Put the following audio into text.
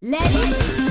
Let it